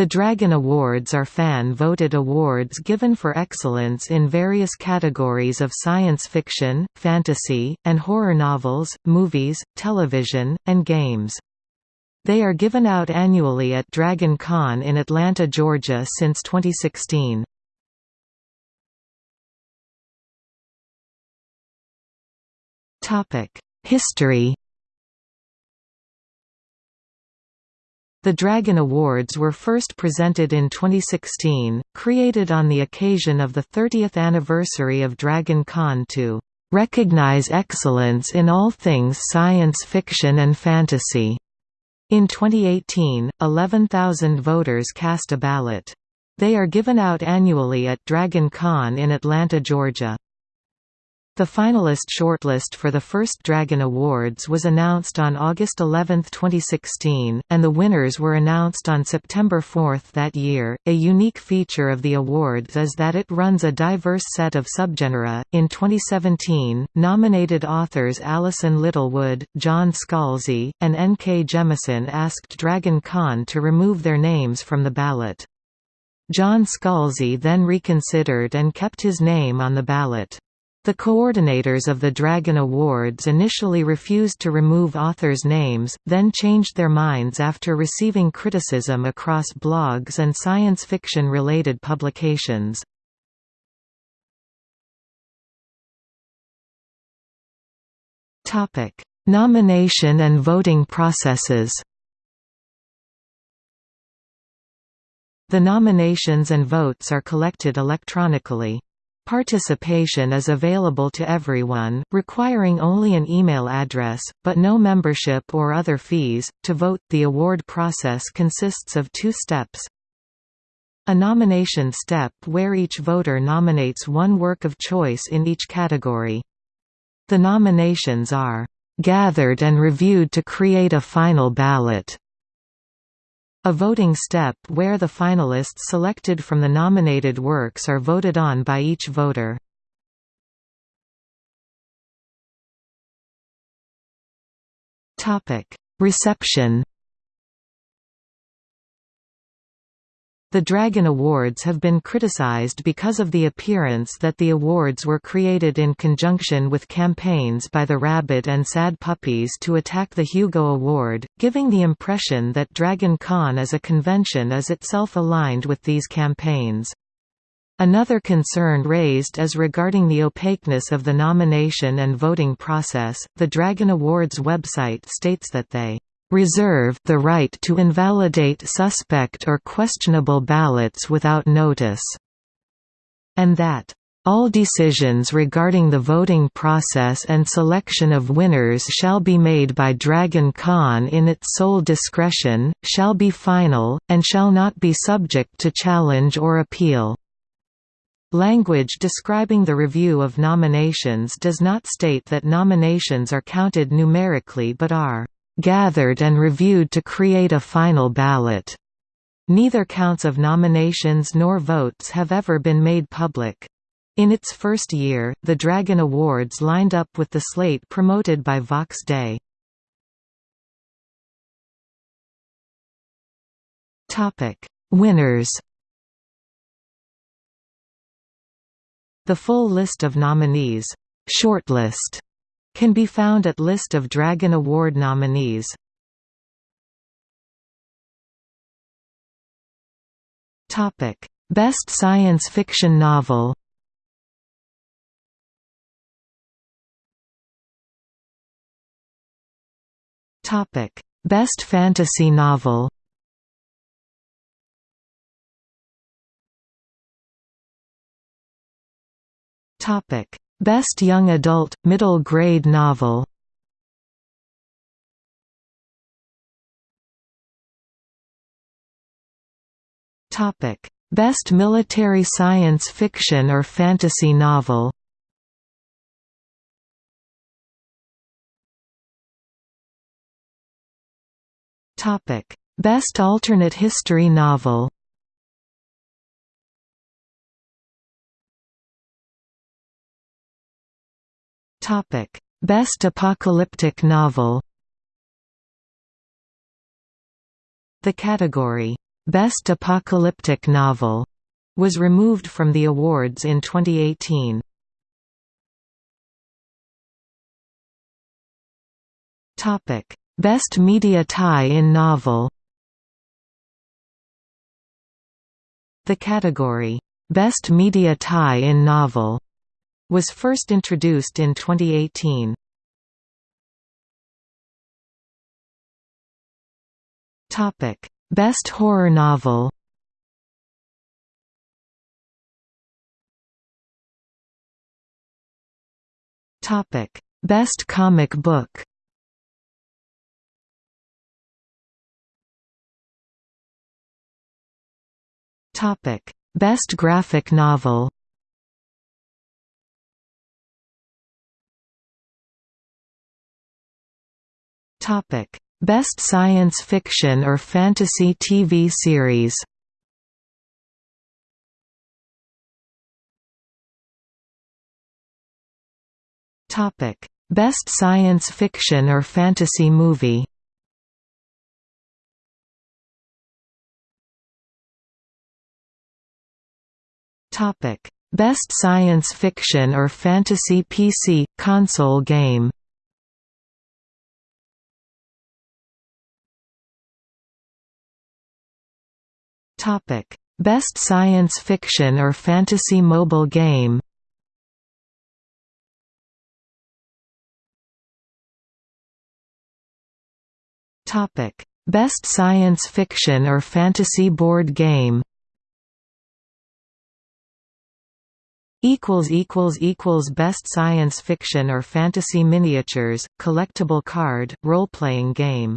The Dragon Awards are fan-voted awards given for excellence in various categories of science fiction, fantasy, and horror novels, movies, television, and games. They are given out annually at Dragon Con in Atlanta, Georgia since 2016. History The Dragon Awards were first presented in 2016, created on the occasion of the 30th anniversary of Dragon Con to recognize excellence in all things science fiction and fantasy. In 2018, 11,000 voters cast a ballot. They are given out annually at Dragon Con in Atlanta, Georgia. The finalist shortlist for the first Dragon Awards was announced on August 11, 2016, and the winners were announced on September 4 that year. A unique feature of the awards is that it runs a diverse set of subgenre. In 2017, nominated authors Alison Littlewood, John Scalzi, and N.K. Jemisin asked Dragon Con to remove their names from the ballot. John Scalzi then reconsidered and kept his name on the ballot. The coordinators of the Dragon Awards initially refused to remove authors' names, then changed their minds after receiving criticism across blogs and science fiction-related publications. Nomination and voting processes The nominations and votes are collected electronically. Participation is available to everyone, requiring only an email address, but no membership or other fees. To vote, the award process consists of two steps. A nomination step where each voter nominates one work of choice in each category. The nominations are gathered and reviewed to create a final ballot. A voting step where the finalists selected from the nominated works are voted on by each voter. Reception The Dragon Awards have been criticized because of the appearance that the awards were created in conjunction with campaigns by the Rabid and Sad Puppies to attack the Hugo Award, giving the impression that Dragon Con as a convention is itself aligned with these campaigns. Another concern raised is regarding the opaqueness of the nomination and voting process. The Dragon Awards website states that they reserve the right to invalidate suspect or questionable ballots without notice, and that all decisions regarding the voting process and selection of winners shall be made by Dragon Con in its sole discretion, shall be final, and shall not be subject to challenge or appeal. Language describing the review of nominations does not state that nominations are counted numerically but are gathered and reviewed to create a final ballot. Neither counts of nominations nor votes have ever been made public. In its first year, the Dragon Awards lined up with the slate promoted by Vox Day. Winners The full list of nominees shortlist can be found at List of Dragon Award nominees. Best science fiction novel Topic Best fantasy novel Best Young Adult, Middle Grade Novel. Best Military Science Fiction or Fantasy Novel. Best Alternate History Novel Topic: Best apocalyptic novel. The category Best Apocalyptic Novel was removed from the awards in 2018. Topic: Best Media Tie-in Novel. The category Best Media Tie-in Novel was first introduced in 2018. Topic: Best Horror Novel. Topic: Best Comic Book. Topic: Best Graphic Novel. Topic: Best Science Fiction or Fantasy TV Series. Topic: Best Science Fiction or Fantasy Movie. Topic: Best Science Fiction or Fantasy PC console game. Topic: Best Science Fiction or Fantasy mobile game. Topic: Best Science Fiction or Fantasy board game. equals equals equals best science fiction or fantasy miniatures collectible card role playing game